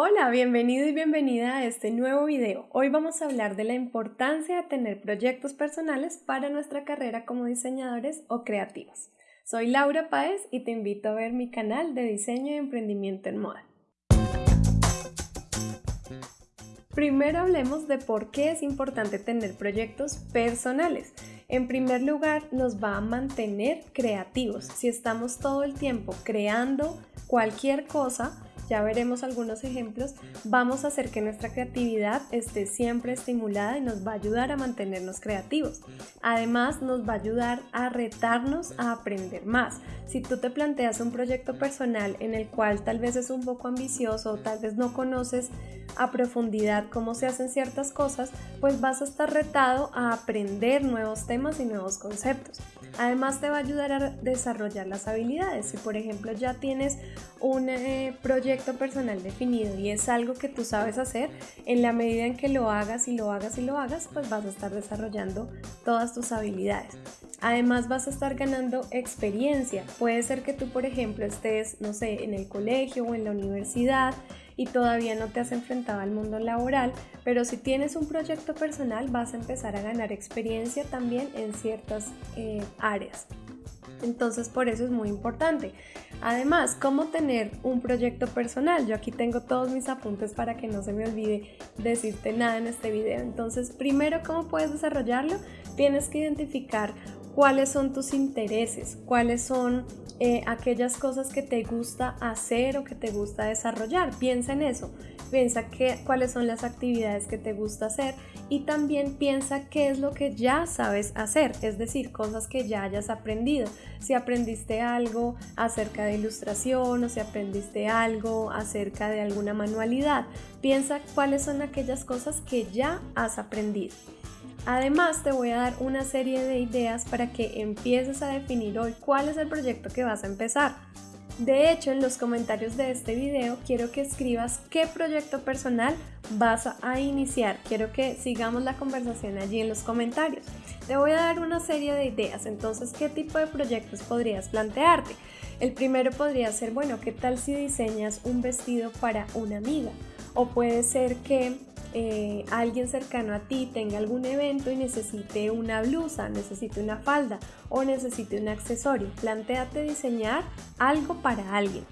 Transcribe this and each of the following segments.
Hola, bienvenido y bienvenida a este nuevo video. Hoy vamos a hablar de la importancia de tener proyectos personales para nuestra carrera como diseñadores o creativos. Soy Laura Páez y te invito a ver mi canal de diseño y emprendimiento en moda. Primero hablemos de por qué es importante tener proyectos personales. En primer lugar, nos va a mantener creativos. Si estamos todo el tiempo creando cualquier cosa, ya veremos algunos ejemplos, vamos a hacer que nuestra creatividad esté siempre estimulada y nos va a ayudar a mantenernos creativos. Además, nos va a ayudar a retarnos a aprender más. Si tú te planteas un proyecto personal en el cual tal vez es un poco ambicioso o tal vez no conoces a profundidad cómo se hacen ciertas cosas, pues vas a estar retado a aprender nuevos temas y nuevos conceptos. Además te va a ayudar a desarrollar las habilidades. Si por ejemplo ya tienes un eh, proyecto personal definido y es algo que tú sabes hacer, en la medida en que lo hagas y lo hagas y lo hagas, pues vas a estar desarrollando todas tus habilidades. Además vas a estar ganando experiencia. Puede ser que tú, por ejemplo, estés, no sé, en el colegio o en la universidad y todavía no te has enfrentado al mundo laboral, pero si tienes un proyecto personal vas a empezar a ganar experiencia también en ciertas eh, áreas. Entonces por eso es muy importante. Además, ¿cómo tener un proyecto personal? Yo aquí tengo todos mis apuntes para que no se me olvide decirte nada en este video. Entonces, primero, ¿cómo puedes desarrollarlo? Tienes que identificar cuáles son tus intereses, cuáles son eh, aquellas cosas que te gusta hacer o que te gusta desarrollar. Piensa en eso, piensa que, cuáles son las actividades que te gusta hacer y también piensa qué es lo que ya sabes hacer, es decir, cosas que ya hayas aprendido. Si aprendiste algo acerca de ilustración o si aprendiste algo acerca de alguna manualidad, piensa cuáles son aquellas cosas que ya has aprendido. Además, te voy a dar una serie de ideas para que empieces a definir hoy cuál es el proyecto que vas a empezar. De hecho, en los comentarios de este video quiero que escribas qué proyecto personal vas a iniciar. Quiero que sigamos la conversación allí en los comentarios. Te voy a dar una serie de ideas, entonces, ¿qué tipo de proyectos podrías plantearte? El primero podría ser, bueno, ¿qué tal si diseñas un vestido para una amiga? O puede ser que eh, alguien cercano a ti tenga algún evento y necesite una blusa, necesite una falda o necesite un accesorio. Plantéate diseñar algo para alguien.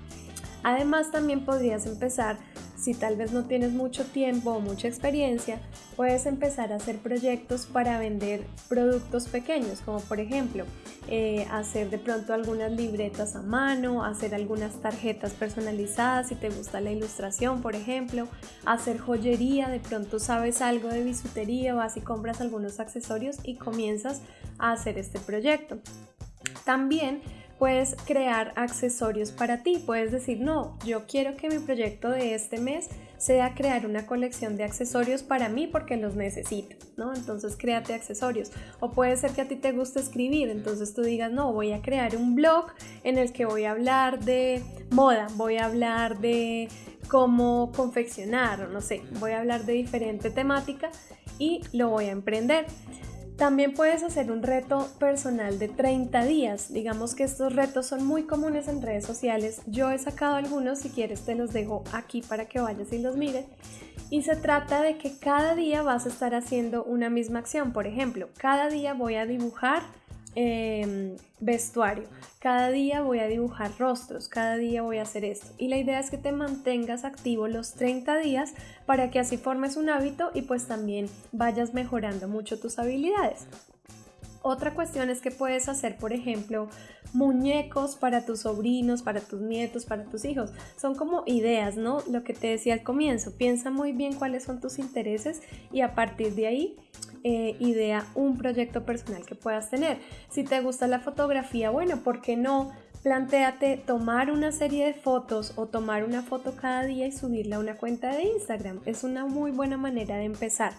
Además también podrías empezar si tal vez no tienes mucho tiempo o mucha experiencia, puedes empezar a hacer proyectos para vender productos pequeños, como por ejemplo eh, hacer de pronto algunas libretas a mano, hacer algunas tarjetas personalizadas si te gusta la ilustración, por ejemplo, hacer joyería, de pronto sabes algo de bisutería, vas y compras algunos accesorios y comienzas a hacer este proyecto. También puedes crear accesorios para ti. Puedes decir, no, yo quiero que mi proyecto de este mes sea crear una colección de accesorios para mí porque los necesito, ¿no? Entonces créate accesorios. O puede ser que a ti te guste escribir, entonces tú digas, no, voy a crear un blog en el que voy a hablar de moda, voy a hablar de cómo confeccionar, o no sé, voy a hablar de diferente temática y lo voy a emprender. También puedes hacer un reto personal de 30 días. Digamos que estos retos son muy comunes en redes sociales. Yo he sacado algunos, si quieres te los dejo aquí para que vayas y los mires. Y se trata de que cada día vas a estar haciendo una misma acción. Por ejemplo, cada día voy a dibujar Em, vestuario. Cada día voy a dibujar rostros, cada día voy a hacer esto. Y la idea es que te mantengas activo los 30 días para que así formes un hábito y pues también vayas mejorando mucho tus habilidades. Otra cuestión es que puedes hacer, por ejemplo, muñecos para tus sobrinos, para tus nietos, para tus hijos. Son como ideas, ¿no? Lo que te decía al comienzo. Piensa muy bien cuáles son tus intereses y a partir de ahí eh, idea un proyecto personal que puedas tener. Si te gusta la fotografía, bueno, ¿por qué no? Plantéate tomar una serie de fotos o tomar una foto cada día y subirla a una cuenta de Instagram. Es una muy buena manera de empezar.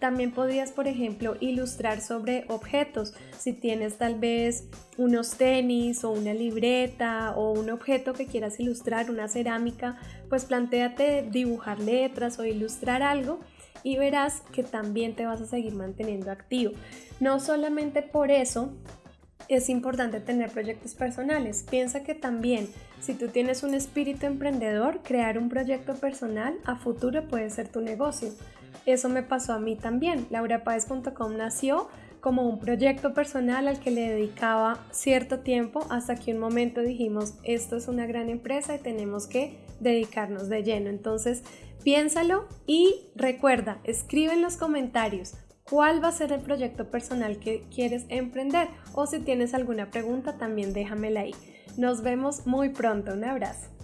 También podrías, por ejemplo, ilustrar sobre objetos. Si tienes tal vez unos tenis o una libreta o un objeto que quieras ilustrar, una cerámica, pues plantéate dibujar letras o ilustrar algo y verás que también te vas a seguir manteniendo activo. No solamente por eso es importante tener proyectos personales. Piensa que también si tú tienes un espíritu emprendedor, crear un proyecto personal a futuro puede ser tu negocio. Eso me pasó a mí también. LauraPaez.com nació como un proyecto personal al que le dedicaba cierto tiempo hasta que un momento dijimos, esto es una gran empresa y tenemos que dedicarnos de lleno. Entonces, piénsalo y recuerda, escribe en los comentarios cuál va a ser el proyecto personal que quieres emprender o si tienes alguna pregunta también déjamela ahí. Nos vemos muy pronto, un abrazo.